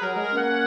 Música